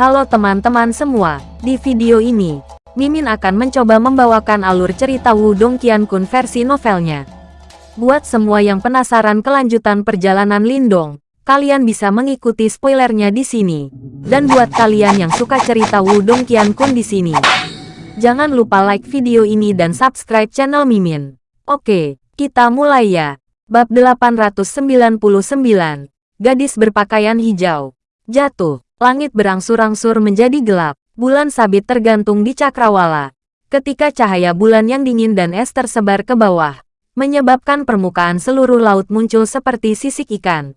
Halo teman-teman semua, di video ini, Mimin akan mencoba membawakan alur cerita Wudong Qiankun versi novelnya. Buat semua yang penasaran kelanjutan perjalanan Lindong, kalian bisa mengikuti spoilernya di sini. Dan buat kalian yang suka cerita Wudong Qiankun di sini, jangan lupa like video ini dan subscribe channel Mimin. Oke, kita mulai ya. Bab 899, Gadis berpakaian hijau. Jatuh. Langit berangsur-angsur menjadi gelap, bulan sabit tergantung di cakrawala. Ketika cahaya bulan yang dingin dan es tersebar ke bawah, menyebabkan permukaan seluruh laut muncul seperti sisik ikan.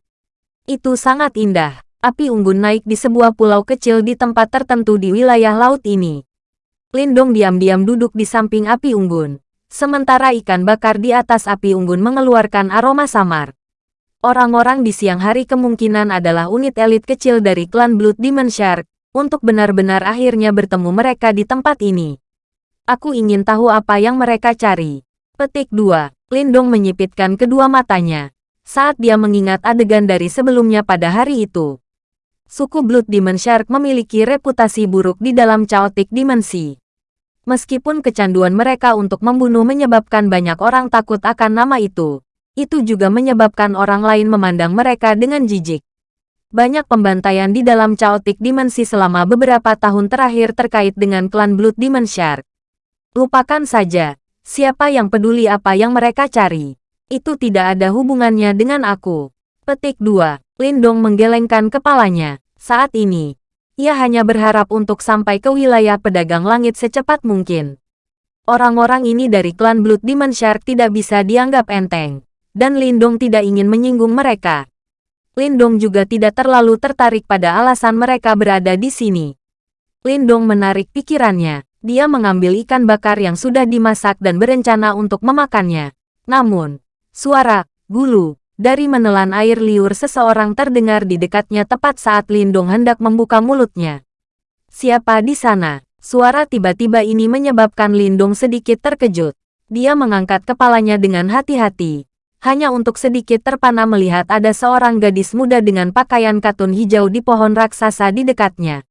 Itu sangat indah. Api unggun naik di sebuah pulau kecil di tempat tertentu di wilayah laut ini. Lindong diam-diam duduk di samping api unggun. Sementara ikan bakar di atas api unggun mengeluarkan aroma samar. Orang-orang di siang hari kemungkinan adalah unit elit kecil dari klan Blood Demon Shark, untuk benar-benar akhirnya bertemu mereka di tempat ini. Aku ingin tahu apa yang mereka cari. Petik 2. Lindong menyipitkan kedua matanya. Saat dia mengingat adegan dari sebelumnya pada hari itu. Suku Blood Demon Shark memiliki reputasi buruk di dalam chaotic dimensi. Meskipun kecanduan mereka untuk membunuh menyebabkan banyak orang takut akan nama itu, itu juga menyebabkan orang lain memandang mereka dengan jijik. Banyak pembantaian di dalam chaotic dimensi selama beberapa tahun terakhir terkait dengan klan Blood Demon Shark. Lupakan saja, siapa yang peduli apa yang mereka cari. Itu tidak ada hubungannya dengan aku. Petik 2. Lindong menggelengkan kepalanya. Saat ini, ia hanya berharap untuk sampai ke wilayah pedagang langit secepat mungkin. Orang-orang ini dari klan Blood Demon Shark tidak bisa dianggap enteng dan Lindong tidak ingin menyinggung mereka. Lindong juga tidak terlalu tertarik pada alasan mereka berada di sini. Lindong menarik pikirannya. Dia mengambil ikan bakar yang sudah dimasak dan berencana untuk memakannya. Namun, suara bulu dari menelan air liur seseorang terdengar di dekatnya tepat saat Lindong hendak membuka mulutnya. Siapa di sana? Suara tiba-tiba ini menyebabkan Lindong sedikit terkejut. Dia mengangkat kepalanya dengan hati-hati hanya untuk sedikit terpana melihat ada seorang gadis muda dengan pakaian katun hijau di pohon raksasa di dekatnya.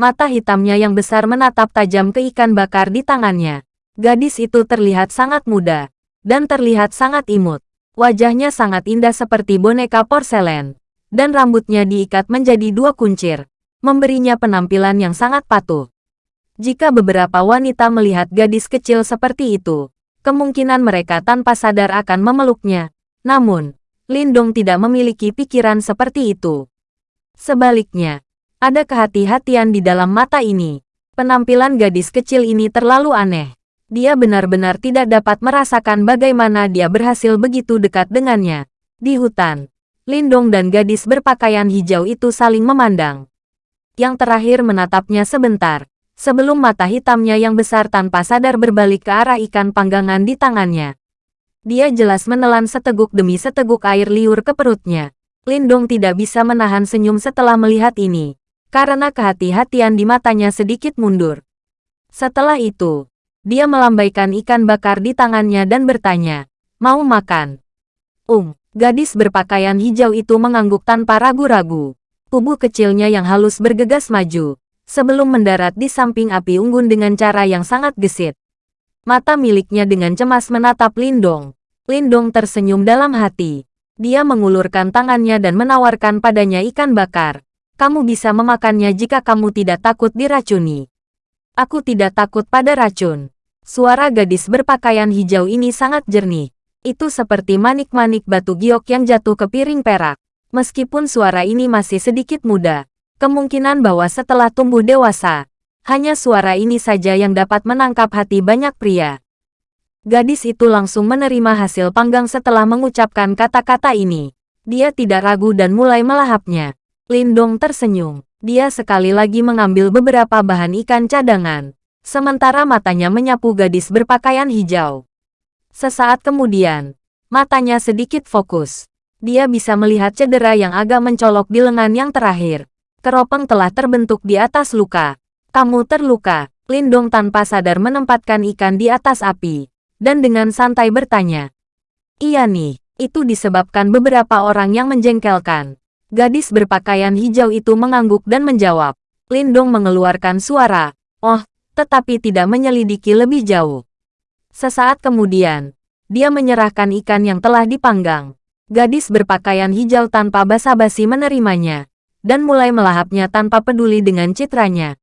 Mata hitamnya yang besar menatap tajam ke ikan bakar di tangannya. Gadis itu terlihat sangat muda, dan terlihat sangat imut. Wajahnya sangat indah seperti boneka porselen, dan rambutnya diikat menjadi dua kuncir, memberinya penampilan yang sangat patuh. Jika beberapa wanita melihat gadis kecil seperti itu, kemungkinan mereka tanpa sadar akan memeluknya. Namun, Lindong tidak memiliki pikiran seperti itu. Sebaliknya, ada kehati-hatian di dalam mata ini. Penampilan gadis kecil ini terlalu aneh. Dia benar-benar tidak dapat merasakan bagaimana dia berhasil begitu dekat dengannya. Di hutan, Lindong dan gadis berpakaian hijau itu saling memandang. Yang terakhir menatapnya sebentar, sebelum mata hitamnya yang besar tanpa sadar berbalik ke arah ikan panggangan di tangannya. Dia jelas menelan seteguk demi seteguk air liur ke perutnya. Lindong tidak bisa menahan senyum setelah melihat ini, karena kehati-hatian di matanya sedikit mundur. Setelah itu, dia melambaikan ikan bakar di tangannya dan bertanya, mau makan? Um, gadis berpakaian hijau itu mengangguk tanpa ragu-ragu. Tubuh kecilnya yang halus bergegas maju, sebelum mendarat di samping api unggun dengan cara yang sangat gesit. Mata miliknya dengan cemas menatap Lindong. Lindong tersenyum dalam hati. Dia mengulurkan tangannya dan menawarkan padanya ikan bakar. Kamu bisa memakannya jika kamu tidak takut diracuni. Aku tidak takut pada racun. Suara gadis berpakaian hijau ini sangat jernih. Itu seperti manik-manik batu giok yang jatuh ke piring perak. Meskipun suara ini masih sedikit muda, Kemungkinan bahwa setelah tumbuh dewasa, hanya suara ini saja yang dapat menangkap hati banyak pria. Gadis itu langsung menerima hasil panggang setelah mengucapkan kata-kata ini. Dia tidak ragu dan mulai melahapnya. Lindong tersenyum. Dia sekali lagi mengambil beberapa bahan ikan cadangan. Sementara matanya menyapu gadis berpakaian hijau. Sesaat kemudian, matanya sedikit fokus. Dia bisa melihat cedera yang agak mencolok di lengan yang terakhir. Keropeng telah terbentuk di atas luka. Kamu terluka. Lindong tanpa sadar menempatkan ikan di atas api. Dan dengan santai bertanya. Iya nih, itu disebabkan beberapa orang yang menjengkelkan. Gadis berpakaian hijau itu mengangguk dan menjawab. Lindong mengeluarkan suara, oh, tetapi tidak menyelidiki lebih jauh. Sesaat kemudian, dia menyerahkan ikan yang telah dipanggang. Gadis berpakaian hijau tanpa basa-basi menerimanya, dan mulai melahapnya tanpa peduli dengan citranya.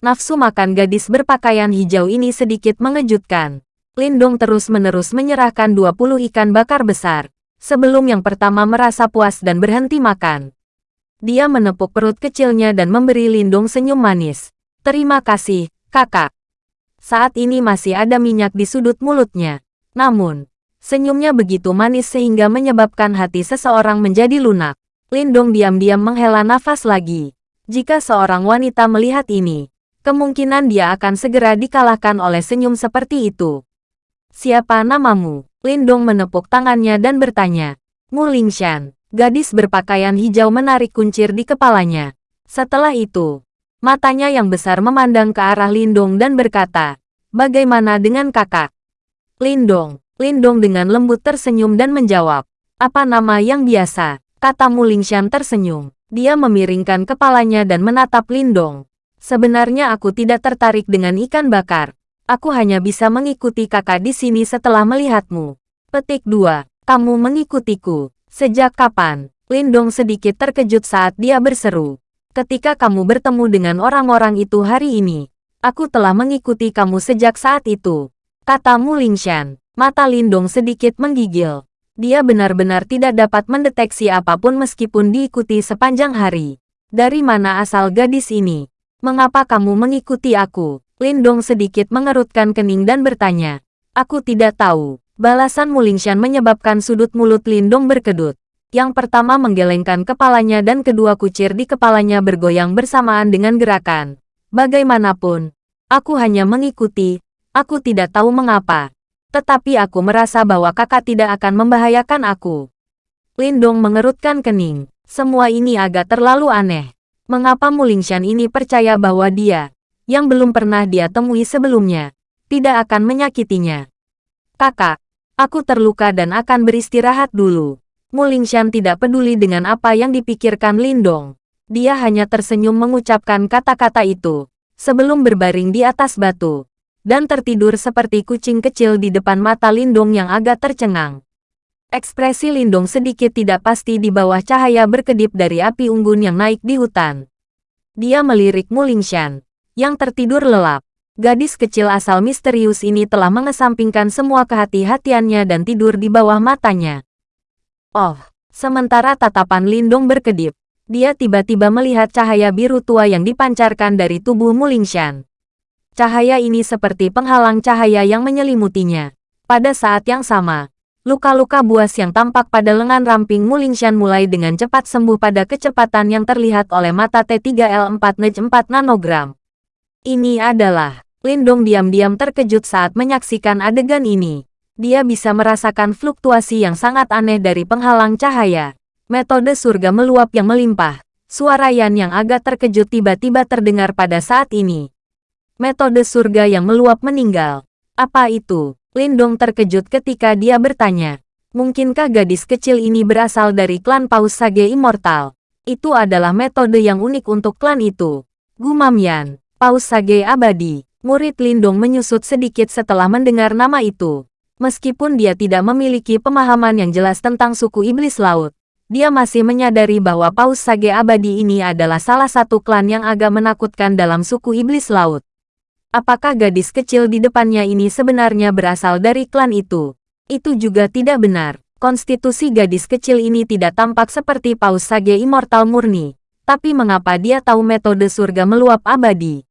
Nafsu makan gadis berpakaian hijau ini sedikit mengejutkan. Lindong terus-menerus menyerahkan 20 ikan bakar besar, sebelum yang pertama merasa puas dan berhenti makan. Dia menepuk perut kecilnya dan memberi Lindong senyum manis. Terima kasih, kakak. Saat ini masih ada minyak di sudut mulutnya. Namun, Senyumnya begitu manis sehingga menyebabkan hati seseorang menjadi lunak. Lindong diam-diam menghela nafas lagi. Jika seorang wanita melihat ini, kemungkinan dia akan segera dikalahkan oleh senyum seperti itu. Siapa namamu? Lindong menepuk tangannya dan bertanya. Mu Lingshan, gadis berpakaian hijau menarik kuncir di kepalanya. Setelah itu, matanya yang besar memandang ke arah Lindong dan berkata, Bagaimana dengan kakak? Lindong, Lindong dengan lembut tersenyum dan menjawab, apa nama yang biasa? Kata Mulingshan tersenyum. Dia memiringkan kepalanya dan menatap Lindong. Sebenarnya aku tidak tertarik dengan ikan bakar. Aku hanya bisa mengikuti kakak di sini setelah melihatmu. Petik 2. Kamu mengikutiku. Sejak kapan? Lindong sedikit terkejut saat dia berseru. Ketika kamu bertemu dengan orang-orang itu hari ini, aku telah mengikuti kamu sejak saat itu. Kata Mulingshan. Mata Lindong sedikit menggigil. Dia benar-benar tidak dapat mendeteksi apa pun meskipun diikuti sepanjang hari. Dari mana asal gadis ini? Mengapa kamu mengikuti aku? Lindong sedikit mengerutkan kening dan bertanya. Aku tidak tahu. Balasan Mulingshan menyebabkan sudut mulut Lindong berkedut. Yang pertama menggelengkan kepalanya dan kedua kucir di kepalanya bergoyang bersamaan dengan gerakan. Bagaimanapun, aku hanya mengikuti, aku tidak tahu mengapa tetapi aku merasa bahwa kakak tidak akan membahayakan aku. Lindong mengerutkan kening. Semua ini agak terlalu aneh. Mengapa Mulingshan ini percaya bahwa dia, yang belum pernah dia temui sebelumnya, tidak akan menyakitinya? Kakak, aku terluka dan akan beristirahat dulu. Mulingshan tidak peduli dengan apa yang dipikirkan Lindong. Dia hanya tersenyum mengucapkan kata-kata itu, sebelum berbaring di atas batu dan tertidur seperti kucing kecil di depan mata Lindong yang agak tercengang. Ekspresi Lindong sedikit tidak pasti di bawah cahaya berkedip dari api unggun yang naik di hutan. Dia melirik Mulingshan, yang tertidur lelap. Gadis kecil asal misterius ini telah mengesampingkan semua kehati-hatiannya dan tidur di bawah matanya. Oh, sementara tatapan Lindong berkedip, dia tiba-tiba melihat cahaya biru tua yang dipancarkan dari tubuh Mulingshan. Cahaya ini seperti penghalang cahaya yang menyelimutinya. Pada saat yang sama, luka-luka buas yang tampak pada lengan ramping Mulingshan mulai dengan cepat sembuh pada kecepatan yang terlihat oleh mata T3L4 Nej 4 nanogram. Ini adalah, Lindong diam-diam terkejut saat menyaksikan adegan ini. Dia bisa merasakan fluktuasi yang sangat aneh dari penghalang cahaya. Metode surga meluap yang melimpah. Suara Yan yang agak terkejut tiba-tiba terdengar pada saat ini. Metode surga yang meluap meninggal. Apa itu? Lindong terkejut ketika dia bertanya. Mungkinkah gadis kecil ini berasal dari klan Paus Sage Immortal? Itu adalah metode yang unik untuk klan itu. Gumam Yan, Paus Sage Abadi. Murid Lindong menyusut sedikit setelah mendengar nama itu. Meskipun dia tidak memiliki pemahaman yang jelas tentang suku iblis laut, dia masih menyadari bahwa Paus Sage Abadi ini adalah salah satu klan yang agak menakutkan dalam suku iblis laut. Apakah gadis kecil di depannya ini sebenarnya berasal dari klan itu? Itu juga tidak benar. Konstitusi gadis kecil ini tidak tampak seperti Paus Sage Immortal murni. Tapi mengapa dia tahu metode surga meluap abadi?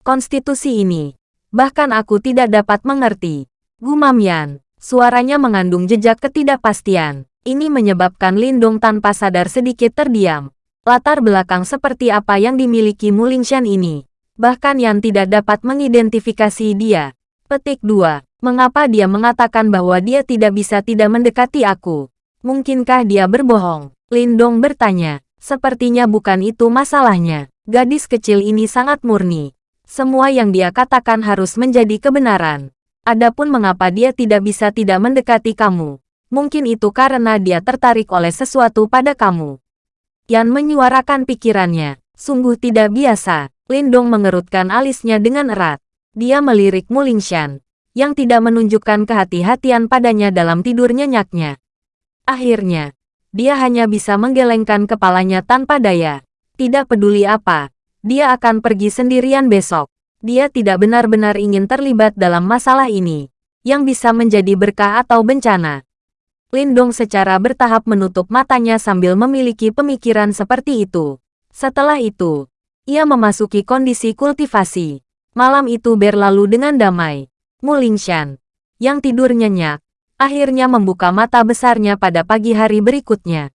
Konstitusi ini. Bahkan aku tidak dapat mengerti. Gumam Yan. Suaranya mengandung jejak ketidakpastian. Ini menyebabkan Lindung tanpa sadar sedikit terdiam. Latar belakang seperti apa yang dimiliki Mulingshan ini? Bahkan Yan tidak dapat mengidentifikasi dia. Petik 2. Mengapa dia mengatakan bahwa dia tidak bisa tidak mendekati aku? Mungkinkah dia berbohong? Lindong bertanya. Sepertinya bukan itu masalahnya. Gadis kecil ini sangat murni. Semua yang dia katakan harus menjadi kebenaran. Adapun mengapa dia tidak bisa tidak mendekati kamu. Mungkin itu karena dia tertarik oleh sesuatu pada kamu. Yan menyuarakan pikirannya. Sungguh tidak biasa. Lindong mengerutkan alisnya dengan erat. Dia melirik Mulingshan, yang tidak menunjukkan kehati-hatian padanya dalam tidur nyenyaknya. Akhirnya, dia hanya bisa menggelengkan kepalanya tanpa daya. Tidak peduli apa, dia akan pergi sendirian besok. Dia tidak benar-benar ingin terlibat dalam masalah ini, yang bisa menjadi berkah atau bencana. Lindong secara bertahap menutup matanya sambil memiliki pemikiran seperti itu. Setelah itu, ia memasuki kondisi kultivasi. Malam itu berlalu dengan damai. Mulingshan, yang tidur nyenyak, akhirnya membuka mata besarnya pada pagi hari berikutnya.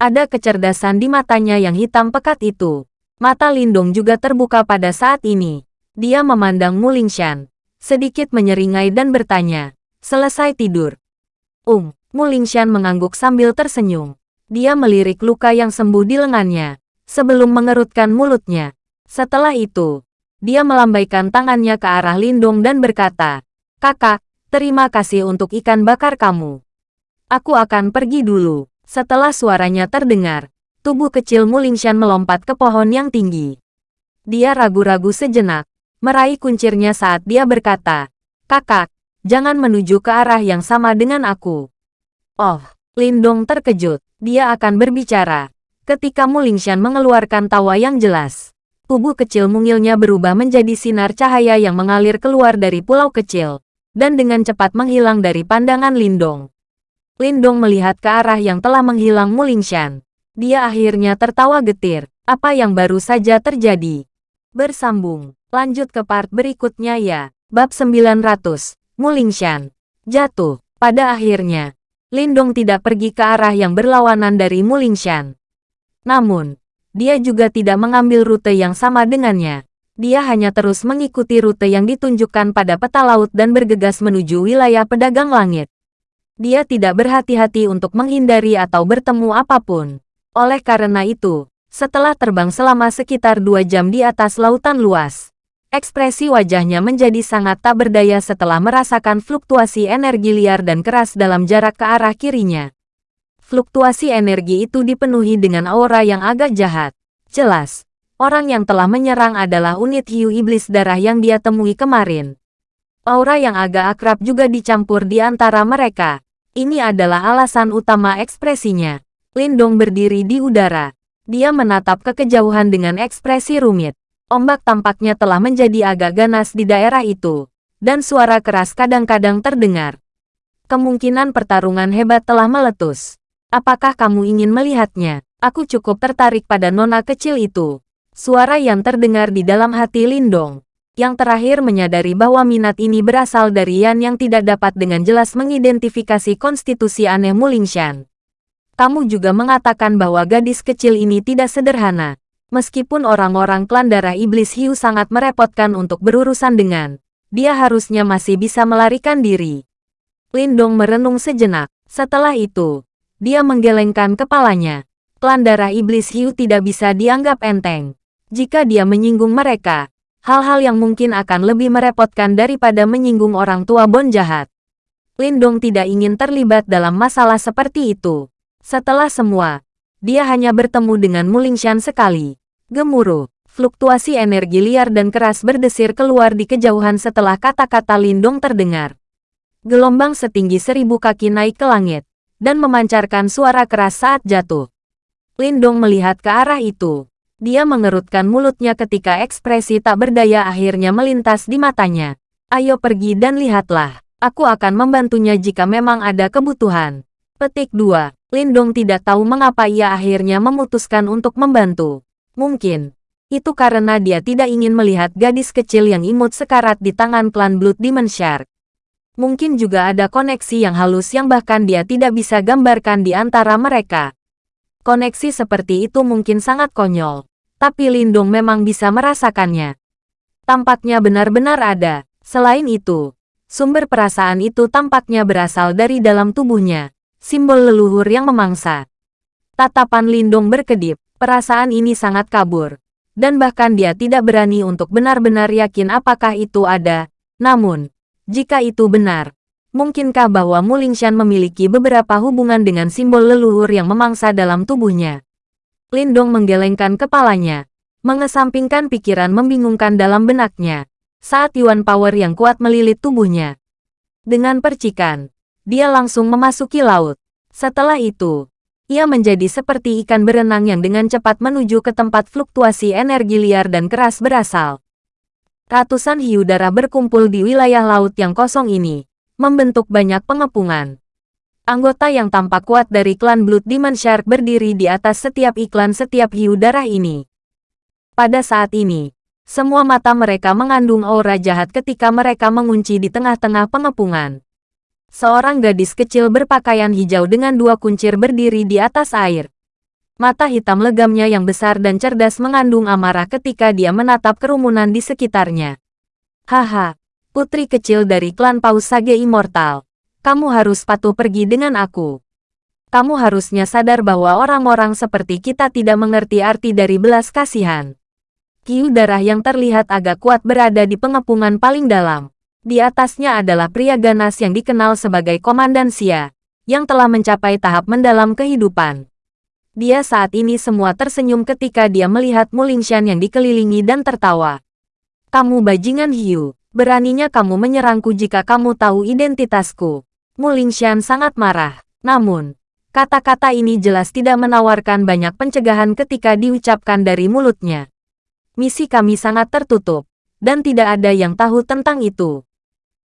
Ada kecerdasan di matanya yang hitam pekat itu. Mata Lindong juga terbuka pada saat ini. Dia memandang Mulingshan, sedikit menyeringai dan bertanya, selesai tidur. Um, Mulingshan mengangguk sambil tersenyum. Dia melirik luka yang sembuh di lengannya sebelum mengerutkan mulutnya. Setelah itu, dia melambaikan tangannya ke arah Lindung dan berkata, Kakak, terima kasih untuk ikan bakar kamu. Aku akan pergi dulu. Setelah suaranya terdengar, tubuh kecil Mulingshan melompat ke pohon yang tinggi. Dia ragu-ragu sejenak, meraih kuncirnya saat dia berkata, Kakak, jangan menuju ke arah yang sama dengan aku. Oh, Lindong terkejut. Dia akan berbicara, Ketika Mulingshan mengeluarkan tawa yang jelas, tubuh kecil mungilnya berubah menjadi sinar cahaya yang mengalir keluar dari pulau kecil, dan dengan cepat menghilang dari pandangan Lindong. Lindong melihat ke arah yang telah menghilang Mulingshan. Dia akhirnya tertawa getir. Apa yang baru saja terjadi? Bersambung. Lanjut ke part berikutnya ya. Bab 900. Mulingshan. Jatuh. Pada akhirnya, Lindong tidak pergi ke arah yang berlawanan dari Mulingshan. Namun, dia juga tidak mengambil rute yang sama dengannya. Dia hanya terus mengikuti rute yang ditunjukkan pada peta laut dan bergegas menuju wilayah pedagang langit. Dia tidak berhati-hati untuk menghindari atau bertemu apa pun. Oleh karena itu, setelah terbang selama sekitar dua jam di atas lautan luas, ekspresi wajahnya menjadi sangat tak berdaya setelah merasakan fluktuasi energi liar dan keras dalam jarak ke arah kirinya. Fluktuasi energi itu dipenuhi dengan aura yang agak jahat. Jelas, orang yang telah menyerang adalah unit hiu iblis darah yang dia temui kemarin. Aura yang agak akrab juga dicampur di antara mereka. Ini adalah alasan utama ekspresinya. Lindong berdiri di udara. Dia menatap ke kejauhan dengan ekspresi rumit. Ombak tampaknya telah menjadi agak ganas di daerah itu. Dan suara keras kadang-kadang terdengar. Kemungkinan pertarungan hebat telah meletus. Apakah kamu ingin melihatnya? Aku cukup tertarik pada nona kecil itu. Suara yang terdengar di dalam hati Lindong. Yang terakhir menyadari bahwa minat ini berasal dari Yan yang tidak dapat dengan jelas mengidentifikasi konstitusi aneh Mulingshan. Kamu juga mengatakan bahwa gadis kecil ini tidak sederhana. Meskipun orang-orang klan darah iblis hiu sangat merepotkan untuk berurusan dengan, dia harusnya masih bisa melarikan diri. Lindong merenung sejenak. Setelah itu, dia menggelengkan kepalanya. Klan darah iblis hiu tidak bisa dianggap enteng. Jika dia menyinggung mereka, hal-hal yang mungkin akan lebih merepotkan daripada menyinggung orang tua Bon jahat. Lindong tidak ingin terlibat dalam masalah seperti itu. Setelah semua, dia hanya bertemu dengan Mulingshan sekali. Gemuruh, fluktuasi energi liar dan keras berdesir keluar di kejauhan setelah kata-kata Lindong terdengar. Gelombang setinggi seribu kaki naik ke langit dan memancarkan suara keras saat jatuh. Lindong melihat ke arah itu. Dia mengerutkan mulutnya ketika ekspresi tak berdaya akhirnya melintas di matanya. Ayo pergi dan lihatlah. Aku akan membantunya jika memang ada kebutuhan. Petik 2. Lindong tidak tahu mengapa ia akhirnya memutuskan untuk membantu. Mungkin, itu karena dia tidak ingin melihat gadis kecil yang imut sekarat di tangan klan Blood Demon Shark. Mungkin juga ada koneksi yang halus yang bahkan dia tidak bisa gambarkan di antara mereka. Koneksi seperti itu mungkin sangat konyol, tapi Lindung memang bisa merasakannya. Tampaknya benar-benar ada. Selain itu, sumber perasaan itu tampaknya berasal dari dalam tubuhnya, simbol leluhur yang memangsa. Tatapan Lindung berkedip, perasaan ini sangat kabur, dan bahkan dia tidak berani untuk benar-benar yakin apakah itu ada. Namun, jika itu benar, mungkinkah bahwa Mulingshan memiliki beberapa hubungan dengan simbol leluhur yang memangsa dalam tubuhnya? Lindong menggelengkan kepalanya. mengesampingkan pikiran membingungkan dalam benaknya. Saat Yuan Power yang kuat melilit tubuhnya. Dengan percikan, dia langsung memasuki laut. Setelah itu, ia menjadi seperti ikan berenang yang dengan cepat menuju ke tempat fluktuasi energi liar dan keras berasal. Ratusan hiu darah berkumpul di wilayah laut yang kosong ini, membentuk banyak pengepungan. Anggota yang tampak kuat dari klan Blood Demon Shark berdiri di atas setiap iklan setiap hiu darah ini. Pada saat ini, semua mata mereka mengandung aura jahat ketika mereka mengunci di tengah-tengah pengepungan. Seorang gadis kecil berpakaian hijau dengan dua kuncir berdiri di atas air. Mata hitam legamnya yang besar dan cerdas mengandung amarah ketika dia menatap kerumunan di sekitarnya. Haha, putri kecil dari klan Paus Sage Immortal kamu harus patuh pergi dengan aku. Kamu harusnya sadar bahwa orang-orang seperti kita tidak mengerti arti dari belas kasihan. Kiu darah yang terlihat agak kuat berada di pengepungan paling dalam. Di atasnya adalah pria ganas yang dikenal sebagai Komandan Xia, yang telah mencapai tahap mendalam kehidupan. Dia saat ini semua tersenyum ketika dia melihat Mulingshan yang dikelilingi dan tertawa. Kamu bajingan hiu, beraninya kamu menyerangku jika kamu tahu identitasku. Mulingshan sangat marah. Namun, kata-kata ini jelas tidak menawarkan banyak pencegahan ketika diucapkan dari mulutnya. Misi kami sangat tertutup, dan tidak ada yang tahu tentang itu.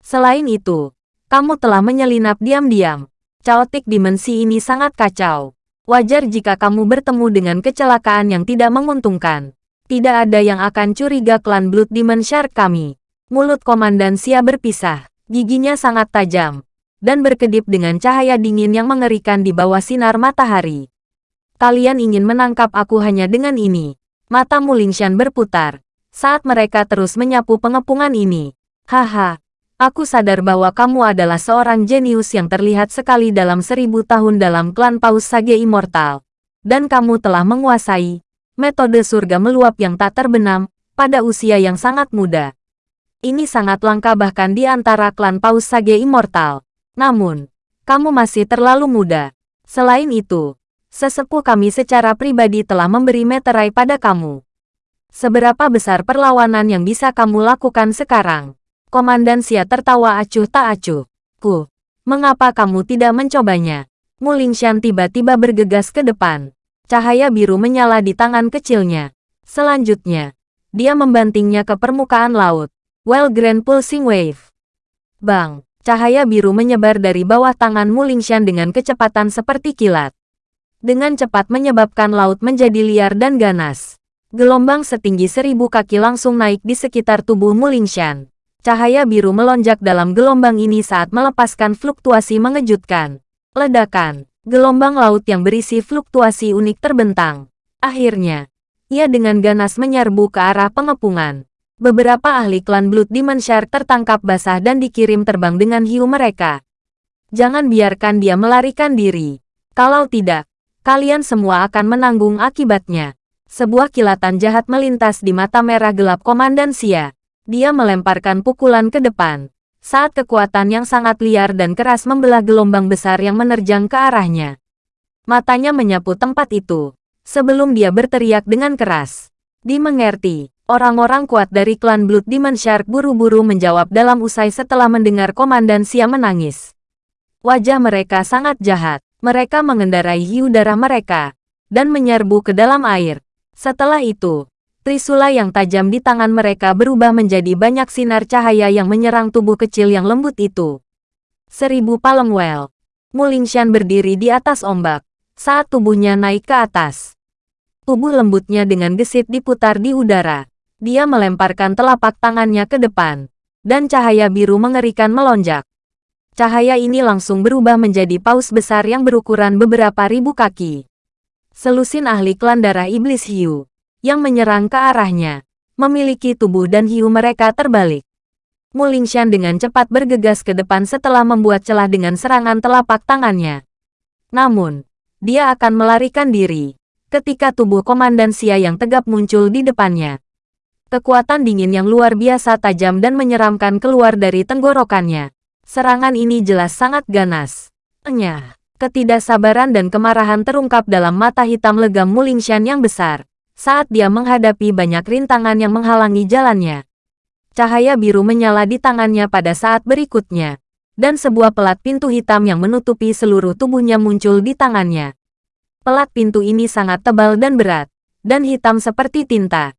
Selain itu, kamu telah menyelinap diam-diam. Chaotic dimensi ini sangat kacau. Wajar jika kamu bertemu dengan kecelakaan yang tidak menguntungkan. Tidak ada yang akan curiga klan Blood Demon Shark kami. Mulut Komandan Sia berpisah. Giginya sangat tajam, dan berkedip dengan cahaya dingin yang mengerikan di bawah sinar matahari. Kalian ingin menangkap aku hanya dengan ini. Mata Mulingshan berputar. Saat mereka terus menyapu pengepungan ini. Haha, aku sadar bahwa kamu adalah seorang jenius yang terlihat sekali dalam seribu tahun dalam klan Paus Sage Immortal. Dan kamu telah menguasai metode surga meluap yang tak terbenam pada usia yang sangat muda. Ini sangat langka bahkan di antara klan Paus Sage Immortal. Namun, kamu masih terlalu muda. Selain itu, sesepuh kami secara pribadi telah memberi meterai pada kamu. Seberapa besar perlawanan yang bisa kamu lakukan sekarang? Komandan Sia tertawa acuh tak acuh. Ku, mengapa kamu tidak mencobanya? Mulingshan tiba-tiba bergegas ke depan. Cahaya biru menyala di tangan kecilnya. Selanjutnya, dia membantingnya ke permukaan laut. Well Grand Pulsing Wave. Bang! Cahaya biru menyebar dari bawah tangan Mulingshan dengan kecepatan seperti kilat. Dengan cepat menyebabkan laut menjadi liar dan ganas. Gelombang setinggi seribu kaki langsung naik di sekitar tubuh Mulingshan. Cahaya biru melonjak dalam gelombang ini saat melepaskan fluktuasi mengejutkan. Ledakan, gelombang laut yang berisi fluktuasi unik terbentang. Akhirnya, ia dengan ganas menyerbu ke arah pengepungan. Beberapa ahli klan Blood Demon Shark tertangkap basah dan dikirim terbang dengan hiu mereka. Jangan biarkan dia melarikan diri. Kalau tidak, kalian semua akan menanggung akibatnya. Sebuah kilatan jahat melintas di mata merah gelap Komandan Sia. Dia melemparkan pukulan ke depan. Saat kekuatan yang sangat liar dan keras membelah gelombang besar yang menerjang ke arahnya. Matanya menyapu tempat itu. Sebelum dia berteriak dengan keras. Dimengerti. Orang-orang kuat dari klan Blood Demon Shark buru-buru menjawab dalam usai setelah mendengar Komandan Sia menangis. Wajah mereka sangat jahat. Mereka mengendarai hiu darah mereka dan menyerbu ke dalam air. Setelah itu, trisula yang tajam di tangan mereka berubah menjadi banyak sinar cahaya yang menyerang tubuh kecil yang lembut itu. Seribu palem well. Mulingshan berdiri di atas ombak saat tubuhnya naik ke atas. Tubuh lembutnya dengan gesit diputar di udara. Dia melemparkan telapak tangannya ke depan, dan cahaya biru mengerikan melonjak. Cahaya ini langsung berubah menjadi paus besar yang berukuran beberapa ribu kaki. Selusin ahli klan darah iblis hiu, yang menyerang ke arahnya, memiliki tubuh dan hiu mereka terbalik. Mulingshan dengan cepat bergegas ke depan setelah membuat celah dengan serangan telapak tangannya. Namun, dia akan melarikan diri ketika tubuh Komandan Sia yang tegap muncul di depannya. Kekuatan dingin yang luar biasa tajam dan menyeramkan keluar dari tenggorokannya. Serangan ini jelas sangat ganas. Enyah, ketidaksabaran dan kemarahan terungkap dalam mata hitam legam Mulingshan yang besar. Saat dia menghadapi banyak rintangan yang menghalangi jalannya. Cahaya biru menyala di tangannya pada saat berikutnya, dan sebuah pelat pintu hitam yang menutupi seluruh tubuhnya muncul di tangannya. Pelat pintu ini sangat tebal dan berat, dan hitam seperti tinta.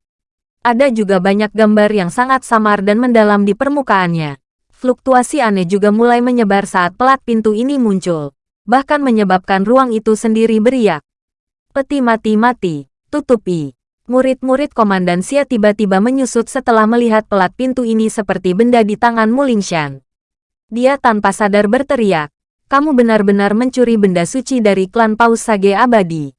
Ada juga banyak gambar yang sangat samar dan mendalam di permukaannya. Fluktuasi aneh juga mulai menyebar saat pelat pintu ini muncul, bahkan menyebabkan ruang itu sendiri beriak. Peti mati-mati, tutupi. Murid-murid Komandan Xia tiba-tiba menyusut setelah melihat pelat pintu ini seperti benda di tangan Mulingshan. Dia tanpa sadar berteriak, kamu benar-benar mencuri benda suci dari klan Paus Sage Abadi.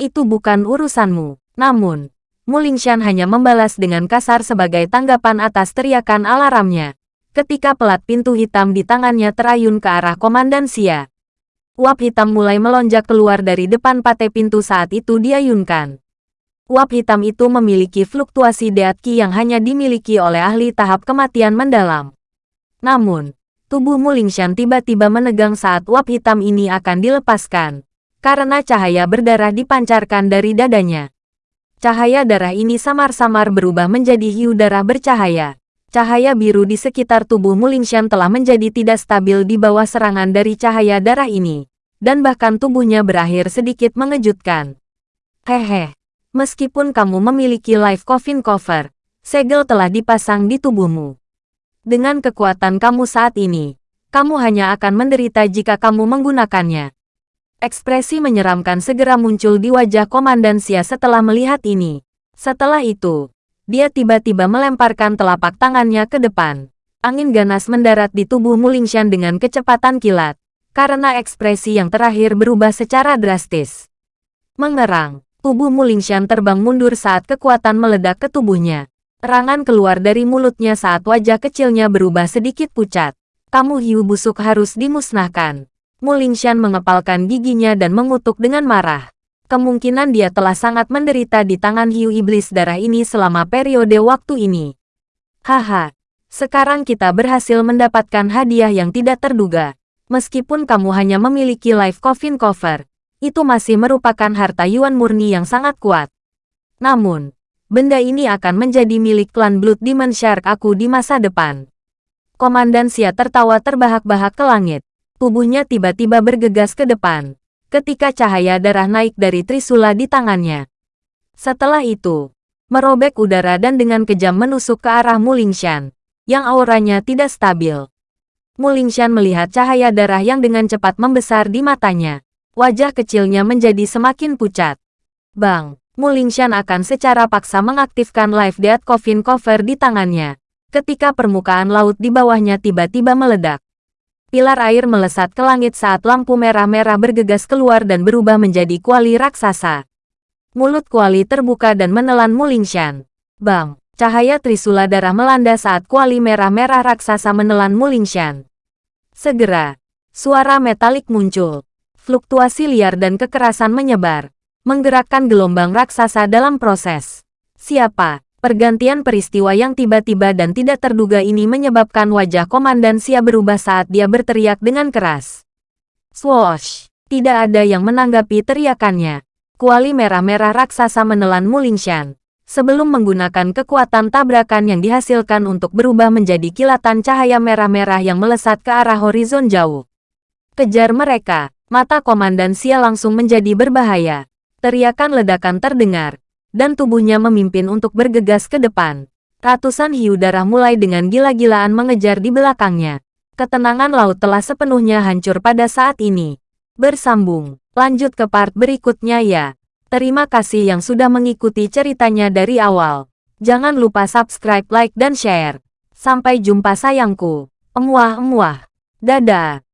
Itu bukan urusanmu. Namun, Mulingshan hanya membalas dengan kasar sebagai tanggapan atas teriakan alarmnya. Ketika pelat pintu hitam di tangannya terayun ke arah Komandan Xia. Uap hitam mulai melonjak keluar dari depan pate pintu saat itu diayunkan. Uap hitam itu memiliki fluktuasi deatki yang hanya dimiliki oleh ahli tahap kematian mendalam. Namun, tubuh Mulingshan tiba-tiba menegang saat uap hitam ini akan dilepaskan, karena cahaya berdarah dipancarkan dari dadanya. Cahaya darah ini samar-samar berubah menjadi hiu darah bercahaya. Cahaya biru di sekitar tubuh Mulingshan telah menjadi tidak stabil di bawah serangan dari cahaya darah ini, dan bahkan tubuhnya berakhir sedikit mengejutkan. Hehe, meskipun kamu memiliki life coffin cover, segel telah dipasang di tubuhmu. Dengan kekuatan kamu saat ini, kamu hanya akan menderita jika kamu menggunakannya. Ekspresi menyeramkan segera muncul di wajah Komandan Xia setelah melihat ini. Setelah itu, dia tiba-tiba melemparkan telapak tangannya ke depan. Angin ganas mendarat di tubuh Mulingshan dengan kecepatan kilat, karena ekspresi yang terakhir berubah secara drastis. Mengerang, tubuh Mulingshan terbang mundur saat kekuatan meledak ke tubuhnya. Erangan keluar dari mulutnya saat wajah kecilnya berubah sedikit pucat. Kamu hiu busuk harus dimusnahkan. Mulingshan mengepalkan giginya dan mengutuk dengan marah kemungkinan dia telah sangat menderita di tangan hiu iblis darah ini selama periode waktu ini. Haha, sekarang kita berhasil mendapatkan hadiah yang tidak terduga. Meskipun kamu hanya memiliki life coffin cover, itu masih merupakan harta Yuan murni yang sangat kuat. Namun, benda ini akan menjadi milik klan Blood Demon Shark aku di masa depan. Komandan Xia tertawa terbahak-bahak ke langit. Tubuhnya tiba-tiba bergegas ke depan ketika cahaya darah naik dari Trisula di tangannya. Setelah itu, merobek udara dan dengan kejam menusuk ke arah Mulingshan, yang auranya tidak stabil. Mulingshan melihat cahaya darah yang dengan cepat membesar di matanya. Wajah kecilnya menjadi semakin pucat. Bang, Mulingshan akan secara paksa mengaktifkan Life Death Coffin Cover di tangannya. Ketika permukaan laut di bawahnya tiba-tiba meledak. Pilar air melesat ke langit saat lampu merah-merah bergegas keluar dan berubah menjadi kuali raksasa. Mulut kuali terbuka dan menelan Mulingshan. Bang! Cahaya Trisula darah melanda saat kuali merah-merah raksasa menelan Mulingshan. Segera, suara metalik muncul. Fluktuasi liar dan kekerasan menyebar, menggerakkan gelombang raksasa dalam proses. Siapa? Pergantian peristiwa yang tiba-tiba dan tidak terduga ini menyebabkan wajah Komandan Sia berubah saat dia berteriak dengan keras. Swoosh! Tidak ada yang menanggapi teriakannya. Kuali merah-merah raksasa menelan Mulingshan. Sebelum menggunakan kekuatan tabrakan yang dihasilkan untuk berubah menjadi kilatan cahaya merah-merah yang melesat ke arah horizon jauh. Kejar mereka, mata Komandan Sia langsung menjadi berbahaya. Teriakan ledakan terdengar, dan tubuhnya memimpin untuk bergegas ke depan. Ratusan hiu darah mulai dengan gila-gilaan mengejar di belakangnya. Ketenangan laut telah sepenuhnya hancur pada saat ini. Bersambung, lanjut ke part berikutnya ya. Terima kasih yang sudah mengikuti ceritanya dari awal. Jangan lupa subscribe, like, dan share. Sampai jumpa sayangku. Emuah-emuah. Dadah.